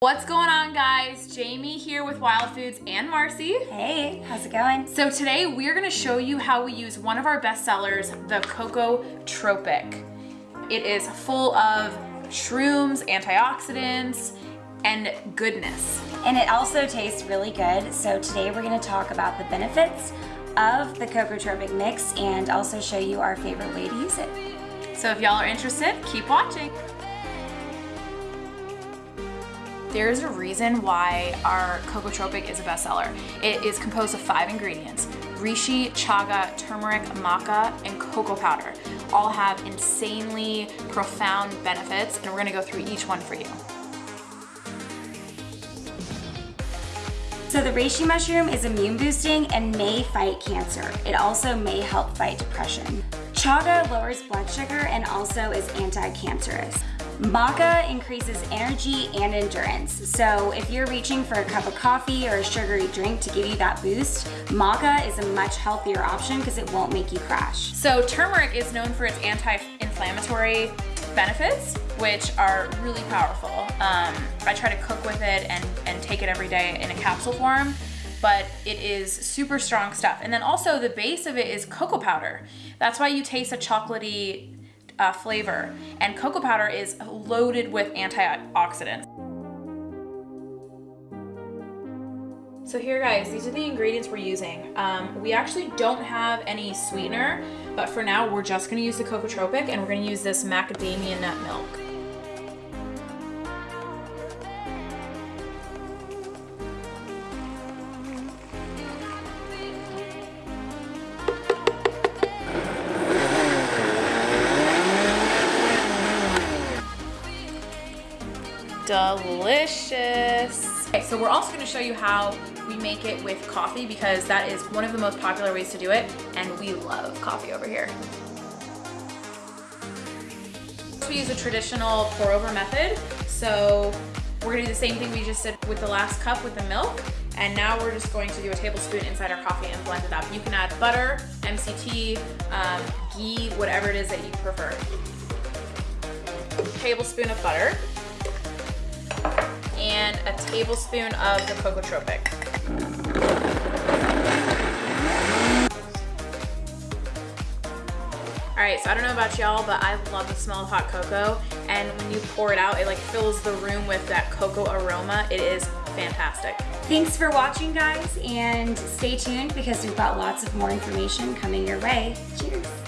What's going on guys? Jamie here with Wild Foods and Marcy. Hey, how's it going? So today we're gonna show you how we use one of our best sellers, the Coco Tropic. It is full of shrooms, antioxidants, and goodness. And it also tastes really good. So today we're gonna talk about the benefits of the Cocotropic mix and also show you our favorite way to use it. So if y'all are interested, keep watching. There's a reason why our Cocotropic is a bestseller. It is composed of five ingredients, reishi, chaga, turmeric, maca, and cocoa powder. All have insanely profound benefits, and we're gonna go through each one for you. So the reishi mushroom is immune boosting and may fight cancer. It also may help fight depression. Chaga lowers blood sugar and also is anti-cancerous. Maca increases energy and endurance. So if you're reaching for a cup of coffee or a sugary drink to give you that boost, maca is a much healthier option because it won't make you crash. So turmeric is known for its anti-inflammatory benefits, which are really powerful. Um, I try to cook with it and, and take it every day in a capsule form but it is super strong stuff. And then also the base of it is cocoa powder. That's why you taste a chocolatey uh, flavor. And cocoa powder is loaded with antioxidants. So here guys, these are the ingredients we're using. Um, we actually don't have any sweetener, but for now we're just gonna use the Cocotropic and we're gonna use this macadamia nut milk. Delicious. Okay, so we're also gonna show you how we make it with coffee because that is one of the most popular ways to do it and we love coffee over here. We use a traditional pour over method. So we're gonna do the same thing we just did with the last cup with the milk. And now we're just going to do a tablespoon inside our coffee and blend it up. You can add butter, MCT, um, ghee, whatever it is that you prefer. Tablespoon of butter tablespoon of the Cocotropic. All right, so I don't know about y'all, but I love the smell of hot cocoa. And when you pour it out, it like fills the room with that cocoa aroma. It is fantastic. Thanks for watching guys and stay tuned because we've got lots of more information coming your way. Cheers.